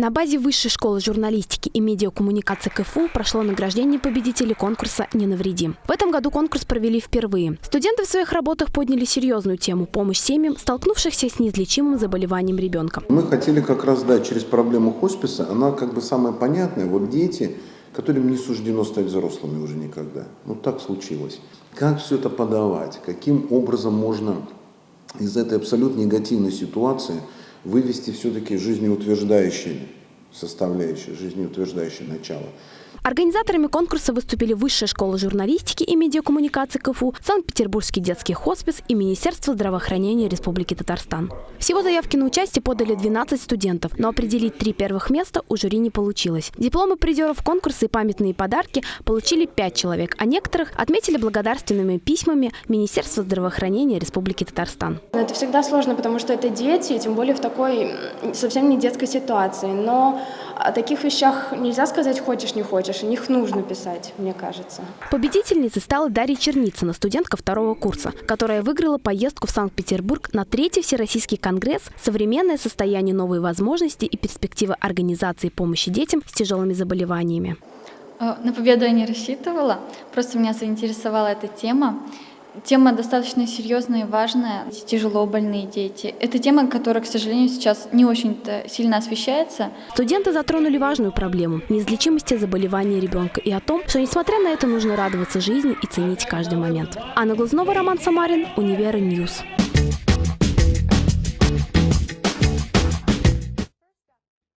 На базе Высшей школы журналистики и медиакоммуникации КФУ прошло награждение победителей конкурса «Не навреди». В этом году конкурс провели впервые. Студенты в своих работах подняли серьезную тему – помощь семьям, столкнувшихся с неизлечимым заболеванием ребенка. Мы хотели как раз, да, через проблему хосписа, она как бы самая понятная. Вот дети, которым не суждено стать взрослыми уже никогда. Ну так случилось. Как все это подавать? Каким образом можно из этой абсолютно негативной ситуации – вывести все-таки жизнеутверждающие составляющие, жизнеутверждающее начало. Организаторами конкурса выступили Высшая школа журналистики и медиакоммуникации КФУ, Санкт-Петербургский детский хоспис и Министерство здравоохранения Республики Татарстан. Всего заявки на участие подали 12 студентов, но определить три первых места у жюри не получилось. Дипломы призеров конкурса и памятные подарки получили 5 человек, а некоторых отметили благодарственными письмами Министерства здравоохранения Республики Татарстан. Это всегда сложно, потому что это дети, тем более в такой совсем не детской ситуации. Но о таких вещах нельзя сказать «хочешь, не хочешь» о них нужно писать, мне кажется. Победительницей стала Дарья Черницына, студентка второго курса, которая выиграла поездку в Санкт-Петербург на третий Всероссийский конгресс «Современное состояние новые возможности и перспективы организации помощи детям с тяжелыми заболеваниями». Э, на победу я не рассчитывала, просто меня заинтересовала эта тема. Тема достаточно серьезная и важная. Тяжело больные дети. Это тема, которая, к сожалению, сейчас не очень-то сильно освещается. Студенты затронули важную проблему – неизлечимости заболевания ребенка и о том, что, несмотря на это, нужно радоваться жизни и ценить каждый момент. Анна Глазнова, Роман Самарин, Univer News.